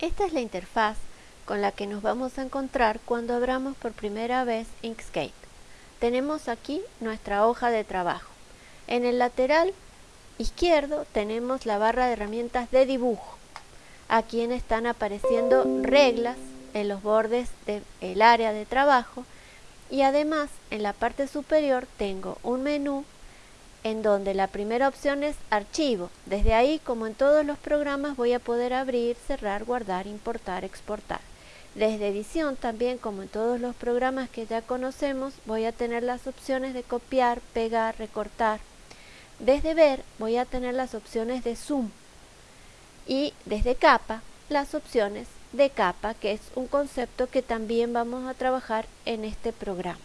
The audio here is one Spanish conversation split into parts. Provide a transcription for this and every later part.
Esta es la interfaz con la que nos vamos a encontrar cuando abramos por primera vez Inkscape. Tenemos aquí nuestra hoja de trabajo. En el lateral izquierdo tenemos la barra de herramientas de dibujo. Aquí están apareciendo reglas en los bordes del área de trabajo y además en la parte superior tengo un menú en donde la primera opción es archivo. Desde ahí, como en todos los programas, voy a poder abrir, cerrar, guardar, importar, exportar. Desde edición también, como en todos los programas que ya conocemos, voy a tener las opciones de copiar, pegar, recortar. Desde ver voy a tener las opciones de zoom y desde capa las opciones de capa, que es un concepto que también vamos a trabajar en este programa.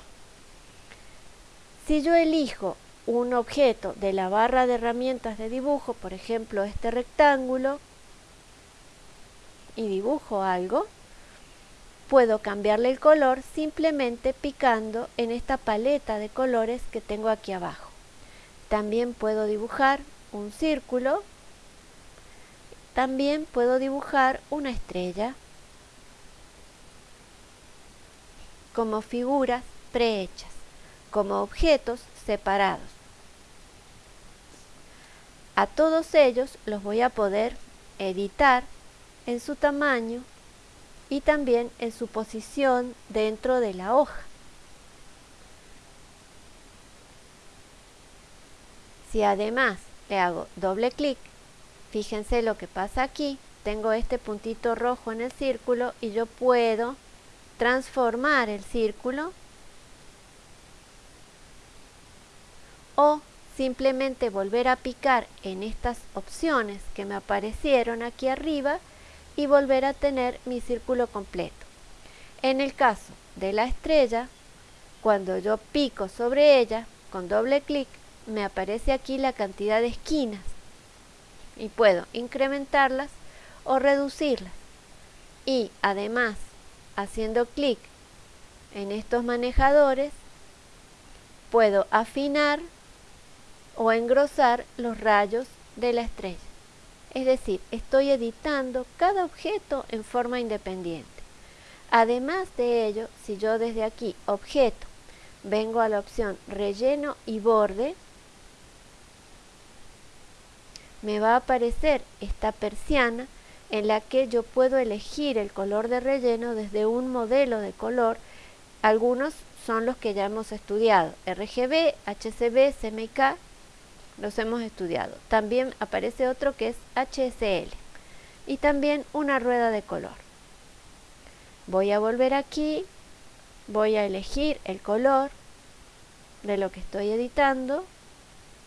Si yo elijo un objeto de la barra de herramientas de dibujo, por ejemplo este rectángulo, y dibujo algo, puedo cambiarle el color simplemente picando en esta paleta de colores que tengo aquí abajo. También puedo dibujar un círculo, también puedo dibujar una estrella como figuras prehechas, como objetos separados. A todos ellos los voy a poder editar en su tamaño y también en su posición dentro de la hoja. Si además le hago doble clic, fíjense lo que pasa aquí, tengo este puntito rojo en el círculo y yo puedo transformar el círculo o simplemente volver a picar en estas opciones que me aparecieron aquí arriba y volver a tener mi círculo completo. En el caso de la estrella, cuando yo pico sobre ella con doble clic, me aparece aquí la cantidad de esquinas y puedo incrementarlas o reducirlas. Y además, haciendo clic en estos manejadores, puedo afinar o engrosar los rayos de la estrella. Es decir, estoy editando cada objeto en forma independiente. Además de ello, si yo desde aquí, objeto, vengo a la opción relleno y borde, me va a aparecer esta persiana en la que yo puedo elegir el color de relleno desde un modelo de color. Algunos son los que ya hemos estudiado, RGB, HCB, CMYK los hemos estudiado. También aparece otro que es HSL y también una rueda de color. Voy a volver aquí, voy a elegir el color de lo que estoy editando,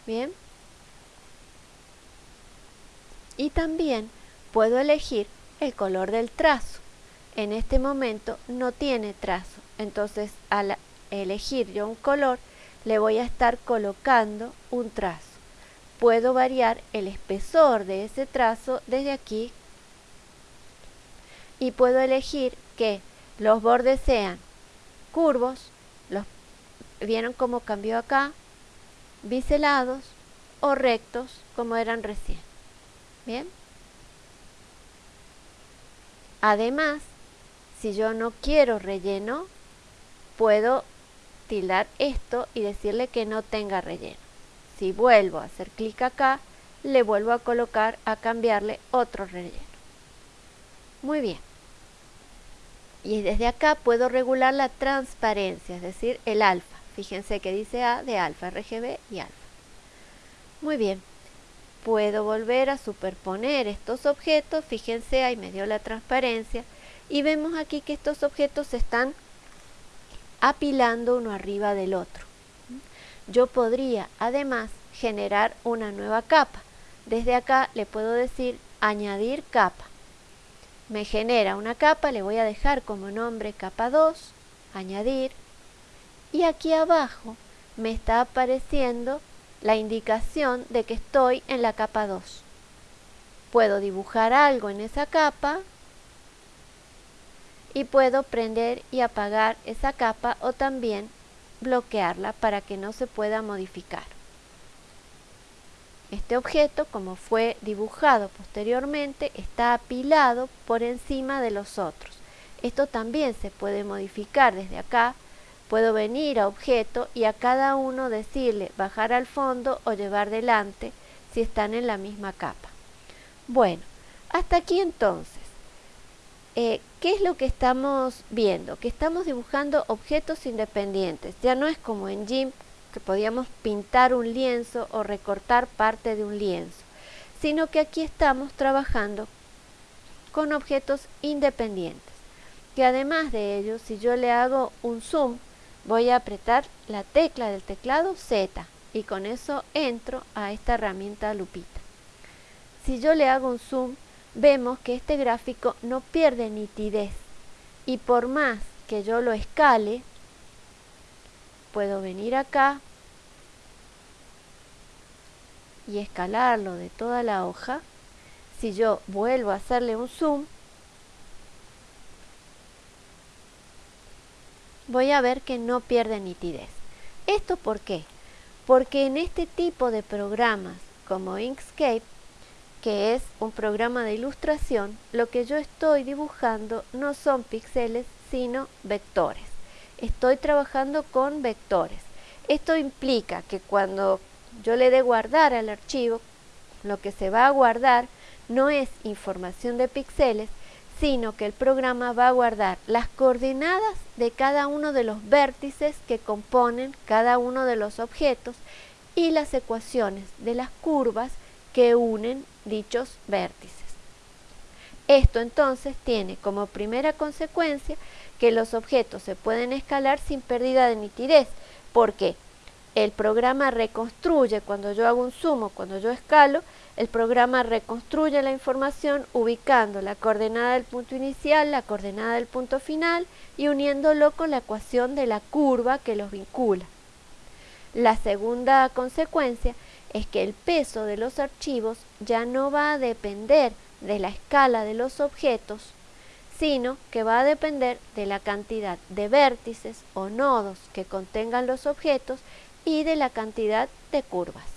bien. Y también puedo elegir el color del trazo. En este momento no tiene trazo, entonces al elegir yo un color le voy a estar colocando un trazo puedo variar el espesor de ese trazo desde aquí y puedo elegir que los bordes sean curvos, los, vieron cómo cambió acá, biselados o rectos como eran recién. Bien. Además, si yo no quiero relleno, puedo tildar esto y decirle que no tenga relleno. Si vuelvo a hacer clic acá, le vuelvo a colocar, a cambiarle otro relleno. Muy bien. Y desde acá puedo regular la transparencia, es decir, el alfa. Fíjense que dice A de alfa, RGB y alfa. Muy bien. Puedo volver a superponer estos objetos. Fíjense, ahí me dio la transparencia. Y vemos aquí que estos objetos se están apilando uno arriba del otro yo podría además generar una nueva capa. Desde acá le puedo decir añadir capa. Me genera una capa, le voy a dejar como nombre capa 2, añadir. Y aquí abajo me está apareciendo la indicación de que estoy en la capa 2. Puedo dibujar algo en esa capa y puedo prender y apagar esa capa o también bloquearla para que no se pueda modificar. Este objeto, como fue dibujado posteriormente, está apilado por encima de los otros. Esto también se puede modificar desde acá. Puedo venir a objeto y a cada uno decirle bajar al fondo o llevar delante si están en la misma capa. Bueno, hasta aquí entonces. Eh, ¿Qué es lo que estamos viendo? Que estamos dibujando objetos independientes. Ya no es como en GIMP que podíamos pintar un lienzo o recortar parte de un lienzo, sino que aquí estamos trabajando con objetos independientes. Que además de ello, si yo le hago un zoom, voy a apretar la tecla del teclado Z y con eso entro a esta herramienta lupita. Si yo le hago un zoom, vemos que este gráfico no pierde nitidez y por más que yo lo escale, puedo venir acá y escalarlo de toda la hoja. Si yo vuelvo a hacerle un zoom, voy a ver que no pierde nitidez. ¿Esto por qué? Porque en este tipo de programas como Inkscape, que es un programa de ilustración, lo que yo estoy dibujando no son píxeles, sino vectores estoy trabajando con vectores. Esto implica que cuando yo le dé guardar al archivo, lo que se va a guardar no es información de píxeles, sino que el programa va a guardar las coordenadas de cada uno de los vértices que componen cada uno de los objetos y las ecuaciones de las curvas que unen dichos vértices. Esto entonces tiene como primera consecuencia que los objetos se pueden escalar sin pérdida de nitidez, porque el programa reconstruye, cuando yo hago un sumo, cuando yo escalo, el programa reconstruye la información ubicando la coordenada del punto inicial, la coordenada del punto final y uniéndolo con la ecuación de la curva que los vincula. La segunda consecuencia es que el peso de los archivos ya no va a depender de la escala de los objetos, sino que va a depender de la cantidad de vértices o nodos que contengan los objetos y de la cantidad de curvas.